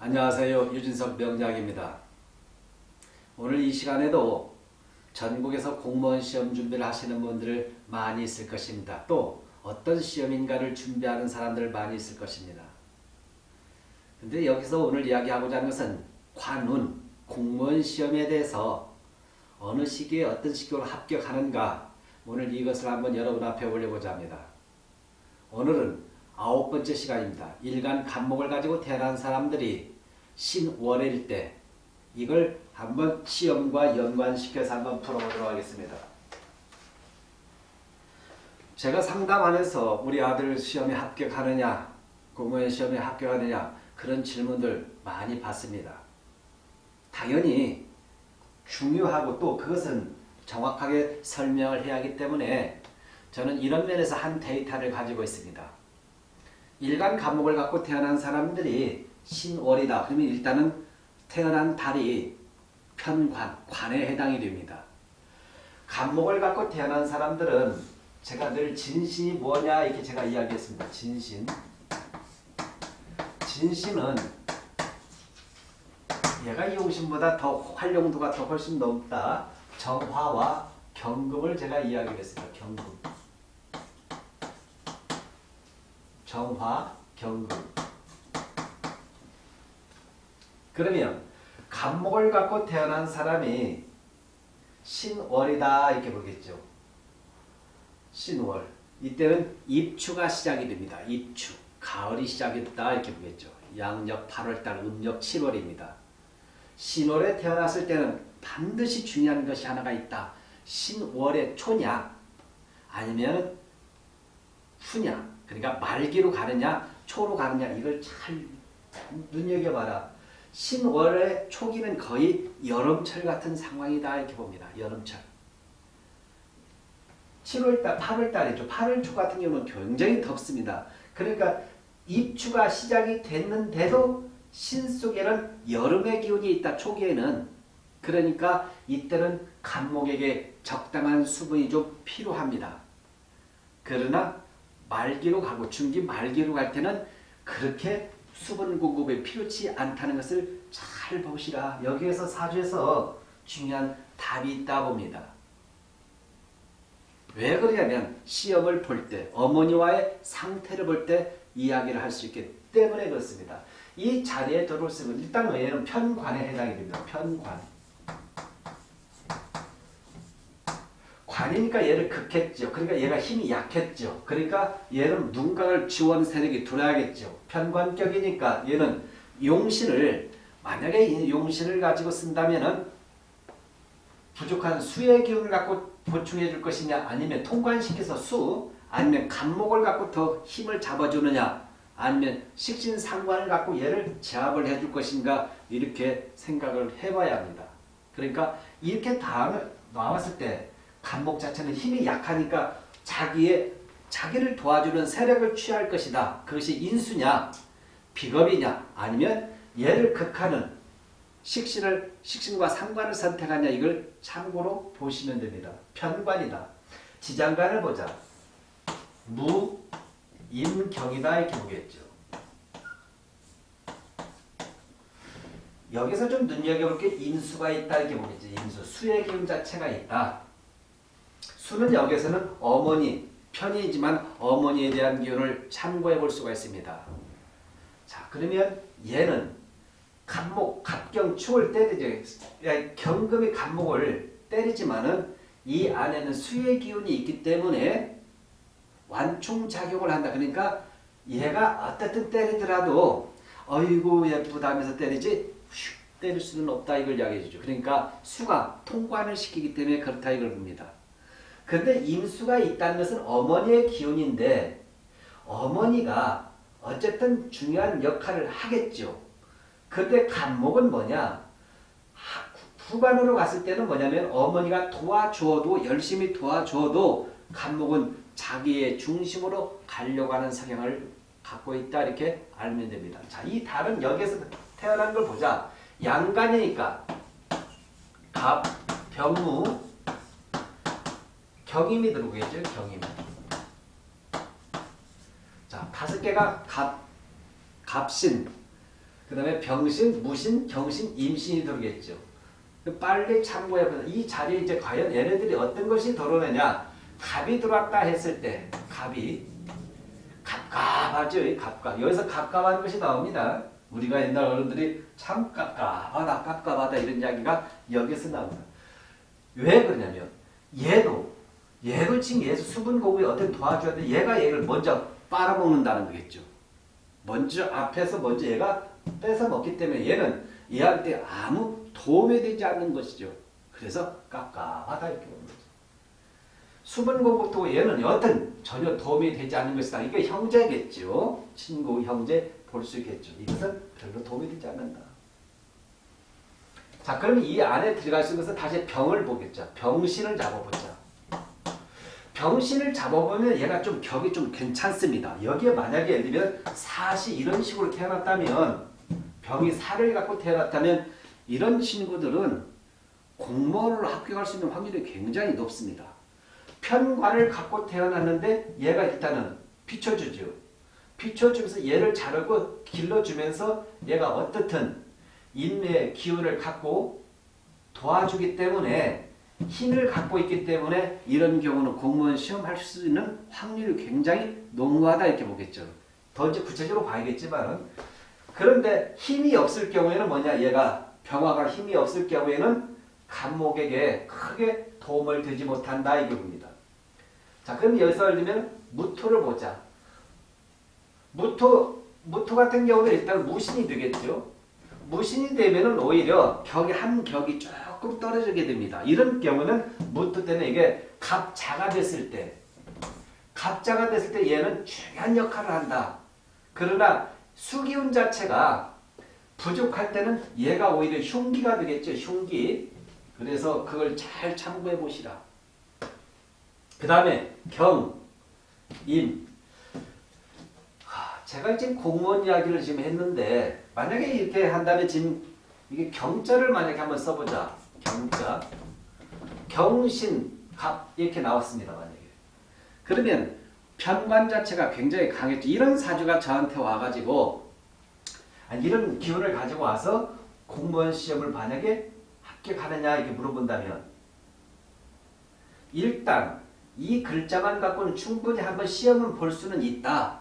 안녕하세요. 유진석 명작입니다. 오늘 이 시간에도 전국에서 공무원 시험 준비를 하시는 분들 많이 있을 것입니다. 또 어떤 시험인가를 준비하는 사람들 많이 있을 것입니다. 근데 여기서 오늘 이야기하고자 하는 것은 관운, 공무원 시험에 대해서 어느 시기에 어떤 시기로 합격하는가 오늘 이것을 한번 여러분 앞에 올려보자 합니다. 오늘은 아홉 번째 시간입니다. 일간 간목을 가지고 태어난 사람들이 신월일 때 이걸 한번 시험과 연관시켜서 한번 풀어보도록 하겠습니다. 제가 상담하면서 우리 아들 시험에 합격하느냐 공무원 시험에 합격하느냐 그런 질문들 많이 받습니다. 당연히 중요하고 또 그것은 정확하게 설명을 해야 하기 때문에 저는 이런 면에서 한 데이터를 가지고 있습니다. 일간 감목을 갖고 태어난 사람들이 신월이다. 그러면 일단은 태어난 달이 편관, 관에 해당이 됩니다. 감목을 갖고 태어난 사람들은 제가 늘 진신이 뭐냐 이렇게 제가 이야기했습니다. 진신. 진신은 얘가 용신보다 더 활용도가 더 훨씬 높다. 정화와 경금을 제가 이야기했습니다. 경금. 정화, 경금. 그러면 간목을 갖고 태어난 사람이 신월이다 이렇게 보겠죠. 신월. 이때는 입추가 시작이 됩니다. 입추. 가을이 시작이 됐다 이렇게 보겠죠. 양력 8월달, 음력 7월입니다. 신월에 태어났을 때는 반드시 중요한 것이 하나가 있다. 신월의 초냐 아니면 후냐 그러니까 말기로 가느냐 초로 가느냐 이걸 잘 눈여겨봐라. 신월의 초기는 거의 여름철 같은 상황이다 이렇게 봅니다. 여름철. 7월달, 8월달이죠. 8월 초 같은 경우는 굉장히 덥습니다. 그러니까 입추가 시작이 됐는데도 신 속에는 여름의 기운이 있다. 초기에는. 그러니까 이때는 간목에게 적당한 수분이 좀 필요합니다. 그러나 말기로 가고 중기 말기로 갈 때는 그렇게 수분 공급이 필요치 않다는 것을 잘 보시라. 여기에서 사주에서 중요한 답이 있다 봅니다. 왜 그러냐면 시험을 볼 때 어머니와의 상태를 볼 때 이야기를 할 수 있기 때문에 그렇습니다. 이 자리에 들어올수록 일단 얘는 편관에 해당이 됩니다. 편관. 관이니까 얘를 극했죠. 그러니까 얘가 힘이 약했죠. 그러니까 얘는 누군가를 지원 세력이 들어야겠죠. 편관격이니까 얘는 용신을 만약에 용신을 가지고 쓴다면은 부족한 수의 기운을 갖고 보충해 줄 것이냐 아니면 통관시켜서 수 아니면 간목을 갖고 더 힘을 잡아주느냐 아니면 식신상관을 갖고 얘를 제압을 해줄 것인가 이렇게 생각을 해봐야 합니다. 그러니까 이렇게 다음에 나왔을 때 간목 자체는 힘이 약하니까 자기의 자기를 도와주는 세력을 취할 것이다. 그것이 인수냐 비겁이냐 아니면 얘를 극하는 식신을 식신과 상관을 선택하냐 이걸 참고로 보시면 됩니다. 편관이다. 지장간을 보자. 무, 임경이다 이렇게 보겠죠. 여기서 좀 눈여겨볼 게 인수가 있다 이렇게 보겠죠. 인수. 수의 기운 자체가 있다. 수는 여기서는 어머니, 편이지만 어머니에 대한 기운을 참고해 볼 수가 있습니다. 자, 그러면 얘는 간목, 갑경, 축을 때리죠. 경금이 간목을 때리지만은 이 안에는 수의 기운이 있기 때문에 완충작용을 한다. 그러니까 얘가 어떻든 때리더라도 어이구 예쁘다 하면서 때리지 슉 때릴 수는 없다 이걸 이야기해 주죠. 그러니까 수가 통관을 시키기 때문에 그렇다 이걸 봅니다. 근데 임수가 있다는 것은 어머니의 기운인데 어머니가 어쨌든 중요한 역할을 하겠죠. 근데 간목은 뭐냐? 후반으로 갔을 때는 뭐냐면 어머니가 도와줘도 열심히 도와줘도 간목은 자기의 중심으로 가려고 하는 성향을 갖고 있다 이렇게 알면 됩니다. 자, 이 달은 여기에서 태어난 걸 보자. 양간이니까 갑, 병무, 경임이 들어오겠죠. 경임. 자, 다섯 개가 갑, 갑신. 그 다음에 병신, 무신, 경신, 임신이 들어오겠죠. 빨리 참고해보자. 이 자리에 이제 과연 얘네들이 어떤 것이 들어오느냐. 갑이 들어왔다 했을 때, 갑이. 갑갑하죠. 이 갑갑. 여기서 갑갑한 것이 나옵니다. 우리가 옛날 어른들이 참 갑갑하다, 갑갑하다 이런 이야기가 여기서 나옵니다. 왜 그러냐면, 얘도, 얘도 지금 얘 수분 공부에 어떤 도와줘야 돼. 얘가 얘를 먼저 빨아먹는다는 거겠죠. 먼저 앞에서 먼저 얘가 뺏어 먹기 때문에 얘는 얘한테 아무 도움이 되지 않는 것이죠. 그래서 깝깝하다 이렇게 보는 거죠. 수분 공부도 얘는 여튼 전혀 도움이 되지 않는 것이다. 이게 형제겠죠. 친구, 형제 볼 수 있겠죠. 이것은 별로 도움이 되지 않는다. 자, 그럼 이 안에 들어갈 수 있는 것은 다시 병을 보겠죠. 병신을 잡아보자. 병신을 잡아보면 얘가 좀 격이 좀 괜찮습니다. 여기에 만약에 예를 들면 사시 이런 식으로 태어났다면 병이 살을 갖고 태어났다면 이런 친구들은 공무원으로 합격할 수 있는 확률이 굉장히 높습니다. 편관을 갖고 태어났는데 얘가 일단은 비춰주죠. 비춰주면서 얘를 자르고 길러주면서 얘가 어떻든 인내의 기운을 갖고 도와주기 때문에 힘을 갖고 있기 때문에 이런 경우는 공무원 시험 할 수 있는 확률이 굉장히 농후하다 이렇게 보겠죠. 더 이제 구체적으로 봐야겠지만은 그런데 힘이 없을 경우에는 뭐냐 얘가 병화가 힘이 없을 경우에는 간목에게 크게 도움을 되지 못한다 이게 봅니다. 자 그럼 여기서 예를 들면 무토를 보자. 무토 무토 같은 경우는 일단 무신이 되겠죠. 무신이 되면은 오히려 격이 한 격이 조금 떨어지게 됩니다. 이런 경우는 무토 때는 이게 갑자가 됐을 때 갑자가 됐을 때 얘는 중요한 역할을 한다. 그러나 수기운 자체가 부족할 때는 얘가 오히려 흉기가 되겠죠. 흉기. 그래서 그걸 잘 참고해 보시라. 그 다음에 경, 임. 하, 제가 지금 공무원 이야기를 지금 했는데 만약에 이렇게 한다면 지금 이게 경자를 만약에 한번 써보자. 경자. 경신, 갑 이렇게 나왔습니다. 만약에. 그러면 편관 자체가 굉장히 강했죠. 이런 사주가 저한테 와가지고 아니, 이런 기운을 가지고 와서 공무원 시험을 만약에 합격하느냐 이렇게 물어본다면 일단 이 글자만 갖고는 충분히 한번 시험을 볼 수는 있다.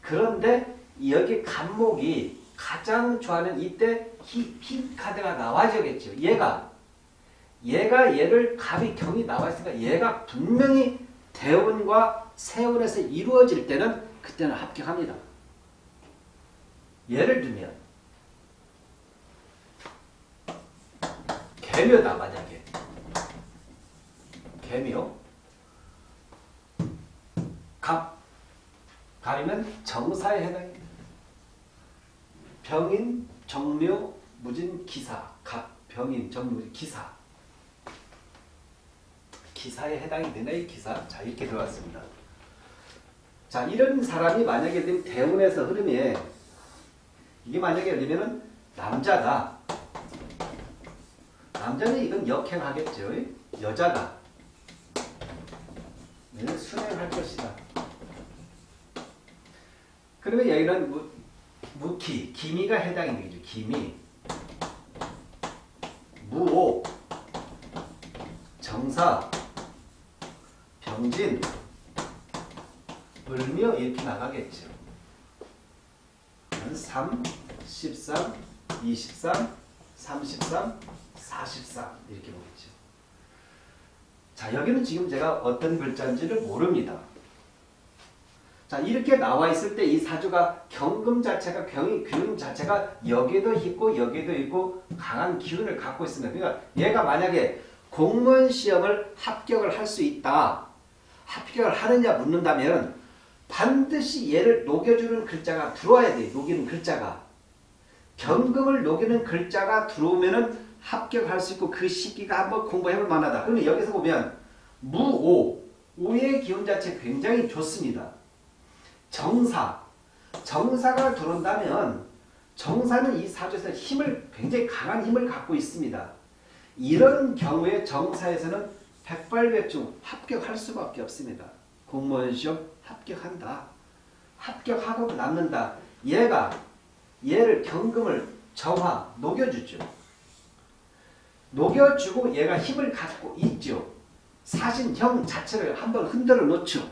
그런데 여기 간목이 가장 좋아하는 이때 히, 히 카드가 나와야겠죠. 얘가 얘가 얘를 갑이 경이 나와 있으니까 얘가 분명히 대운과 세운에서 이루어질 때는 그때는 합격합니다. 예를 들면 개묘다 만약에 개묘 갑 갑이면 정사에 해당입니다. 병인 정묘 무진 기사. 갑 병인 정묘 기사. 기사에 해당이 이 기사. 자 이렇게 들어왔습니다. 자 이런 사람이 만약에 지금 대운에서 흐름에 이게 만약에 들면 남자다 남자는 이건 역행하겠죠. 여자다 얘는 순행할 것이다. 그러면 여기는 무, 무기 기미가 해당이 되죠 기미 무오 정사 병진, 을묘 이렇게 나가겠죠. 3, 13, 23, 33, 43 이렇게 보겠죠. 자 여기는 지금 제가 어떤 글자인지를 모릅니다. 자 이렇게 나와 있을 때 이 사주가 경금 자체가 경이 기운 자체가 여기도 있고 여기도 있고 강한 기운을 갖고 있습니다. 그러니까 얘가 만약에 공무원 시험을 합격을 할 수 있다. 합격을 하느냐 묻는다면 반드시 얘를 녹여주는 글자가 들어와야 돼. 녹이는 글자가. 경금을 녹이는 글자가 들어오면은 합격할 수 있고 그 시기가 한번 공부해볼 만하다. 그러면 여기서 보면 무오, 오의 기운 자체 굉장히 좋습니다. 정사, 정사가 들어온다면 정사는 이 사주에서 힘을 굉장히 강한 힘을 갖고 있습니다. 이런 경우에 정사에서는 백발백중 합격할 수밖에 없습니다. 공무원 시험 합격한다. 합격하고 남는다. 얘가 얘를 경금을 정화 녹여주죠. 녹여주고 얘가 힘을 갖고 있죠. 사신형 자체를 한번 흔들어 놓죠.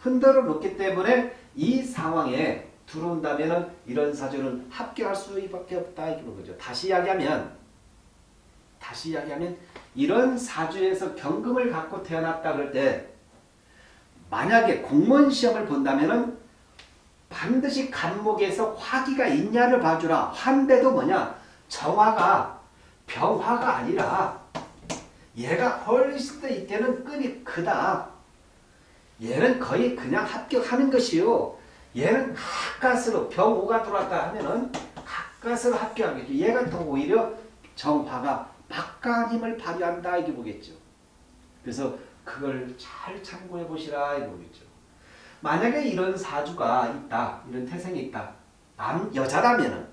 흔들어 놓기 때문에 이 상황에 들어온다면 이런 사주는 합격할 수밖에 없다 이런 거죠. 다시 이야기하면 다시 이야기하면 이런 사주에서 경금을 갖고 태어났다 그럴 때 만약에 공무원 시험을 본다면은 반드시 간목에서 화기가 있냐를 봐주라. 환대도 뭐냐? 정화가 병화가 아니라 얘가 훨씬 더 이때는 끈이 크다. 얘는 거의 그냥 합격하는 것이요. 얘는 가까스로 병호가 들어왔다 하면은 가까스로 합격하겠죠. 얘가 더 오히려 정화가 막강한 힘을 발휘한다 이게 보겠죠. 그래서 그걸 잘 참고해 보시라 이게 보겠죠. 만약에 이런 사주가 있다, 이런 태생이 있다. 남 여자라면은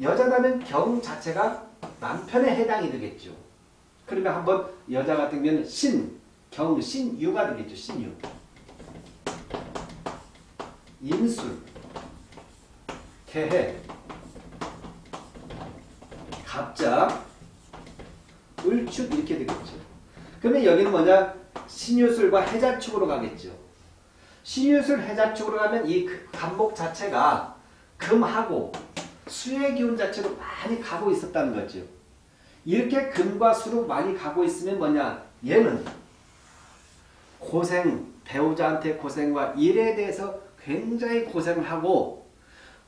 여자라면 경 자체가 남편에 해당이 되겠죠. 그러면 한번 여자 같은 경우는 신, 경, 신유가 되겠죠. 신유. 임술, 개해, 갑자, 을축 이렇게 되겠죠. 그러면 여기는 뭐냐? 신유술과 해자축으로 가겠죠. 신유술 해자축으로 가면 이 간목 자체가 금하고 수의 기운 자체로 많이 가고 있었다는 거죠. 이렇게 금과 수로 많이 가고 있으면 뭐냐? 얘는 고생, 배우자한테 고생과 일에 대해서 굉장히 고생을 하고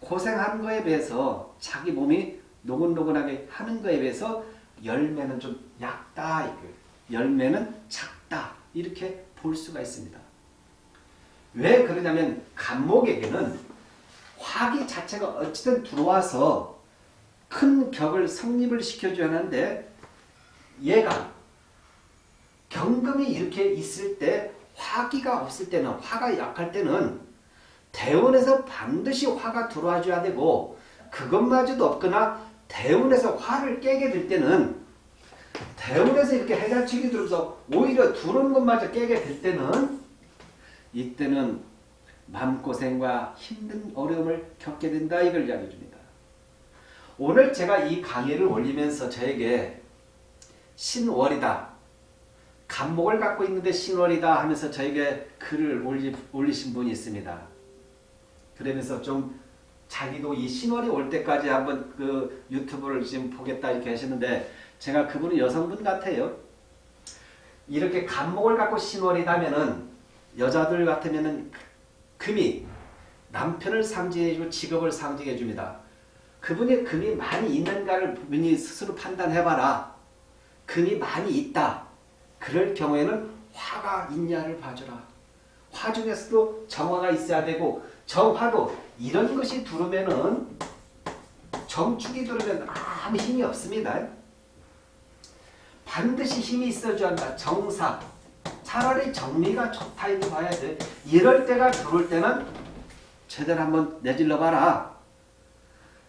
고생한 거에 비해서 자기 몸이 노곤노곤하게 하는 거에 비해서 열매는 좀 얕다. 열매는 작다. 이렇게 볼 수가 있습니다. 왜 그러냐면 간목에게는 화기 자체가 어찌든 들어와서 큰 격을 성립을 시켜줘야 하는데 얘가 경금이 이렇게 있을 때 화기가 없을 때는 화가 약할 때는 대운에서 반드시 화가 들어와 줘야 되고 그것마저도 없거나 대운에서 화를 깨게 될 때는 대운에서 이렇게 해자축이 들어서 오히려 들어오는 것마저 깨게 될 때는 이때는 마음고생과 힘든 어려움을 겪게 된다 이걸 이야기해 줍니다. 오늘 제가 이 강의를 올리면서 저에게 신월이다. 간목을 갖고 있는데 신월이다 하면서 저에게 글을 올리, 올리신 분이 있습니다. 그러면서 좀 자기도 이 신월이 올 때까지 한번 그 유튜브를 지금 보겠다 이렇게 하시는데 제가 그분은 여성분 같아요. 이렇게 간목을 갖고 신월이다면은 여자들 같으면은 금이 남편을 상징해주고 직업을 상징해줍니다. 그분이 금이 많이 있는가를 본인이 스스로 판단해봐라. 금이 많이 있다. 그럴 경우에는 화가 있냐를 봐줘라. 화 중에서도 정화가 있어야 되고 정화도 이런 것이 들어오면은 정축이 들어오면 아무 힘이 없습니다. 반드시 힘이 있어줘야 한다. 정사. 차라리 정리가 좋다 이렇게 봐야 돼. 이럴 때가 들어올 때는 제대로 한번 내질러 봐라.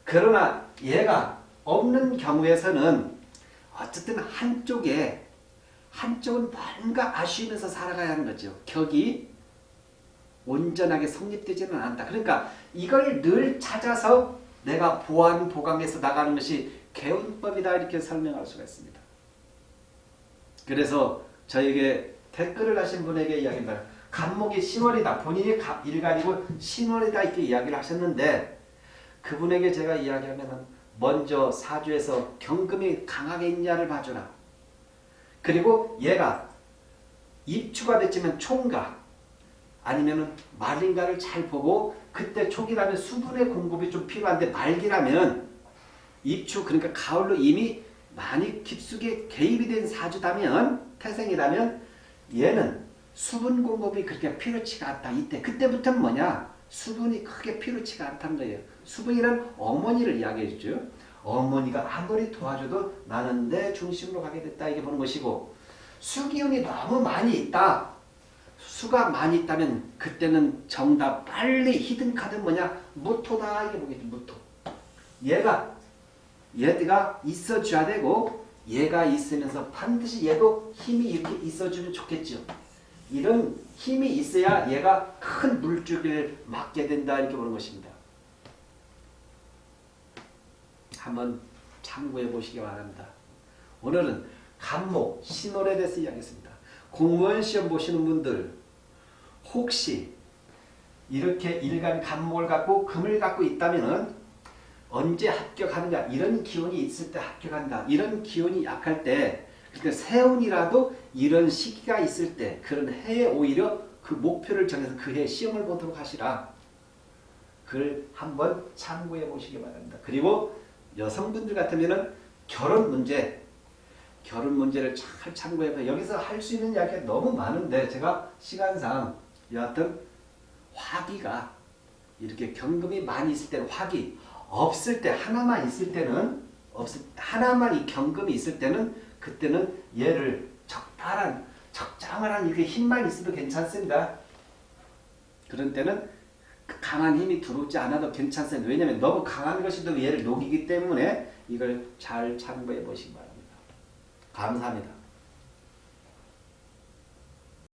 그러나 얘가 없는 경우에서는 어쨌든 한쪽에 한쪽은 뭔가 아쉬우면서 살아가야 하는 거죠. 격이 온전하게 성립되지는 않다. 그러니까 이걸 늘 찾아서 내가 보완 보강해서 나가는 것이 개운법이다 이렇게 설명할 수가 있습니다. 그래서 저에게 댓글을 하신 분에게 이야기합니다. 간목이 신월이다. 본인이 일간이고 신월이다 이렇게 이야기를 하셨는데 그분에게 제가 이야기하면 먼저 사주에서 경금이 강하게 있냐를 봐주라. 그리고 얘가 입추가 됐지만 총각 아니면 말인가를 잘 보고 그때 초기라면 수분의 공급이 좀 필요한데 말기라면 입추 그러니까 가을로 이미 많이 깊숙이 개입이 된 사주다면 태생이라면 얘는 수분 공급이 그렇게 필요치가 않다. 이때 그때부터는 뭐냐? 수분이 크게 필요치가 않다는 거예요. 수분이란 어머니를 이야기해 주죠. 어머니가 아무리 도와줘도 나는 내 중심으로 가게 됐다 이게 보는 것이고 수기운이 너무 많이 있다. 수가 많이 있다면 그때는 정답 빨리 히든 카드 뭐냐? 무토다 이게 보겠죠. 무토. 얘가 얘가 있어줘야 되고 얘가 있으면서 반드시 얘도 힘이 이렇게 있어주면 좋겠죠. 이런 힘이 있어야 얘가 큰 물줄기를 막게 된다 이렇게 보는 것입니다. 한번 참고해 보시기 바랍니다. 오늘은 간목, 신월에 대해서 이야기했습니다. 공무원 시험 보시는 분들 혹시 이렇게 일간 간목을 갖고 금을 갖고 있다면은 언제 합격하느냐 이런 기운이 있을 때 합격한다. 이런 기운이 약할 때 그때 세운이라도 이런 시기가 있을 때 그런 해에 오히려 그 목표를 정해서 그 해 시험을 보도록 하시라. 그걸 한번 참고해 보시기 바랍니다. 그리고 여성분들 같으면은 결혼 문제 결혼 문제를 잘 참고해서 여기서 할 수 있는 이야기가 너무 많은데 제가 시간상 여하튼 화기가 이렇게 경금이 많이 있을 때는 화기 없을 때 하나만 있을 때는 없을 하나만 이 경금이 있을 때는 그때는 얘를 적당한 적정한 이렇게 힘만 있어도 괜찮습니다. 그런 때는 강한 힘이 들어오지 않아도 괜찮습니다. 왜냐하면 너무 강한 것이 또 얘를 녹이기 때문에 이걸 잘 참고해 보시기 바랍니다. 감사합니다.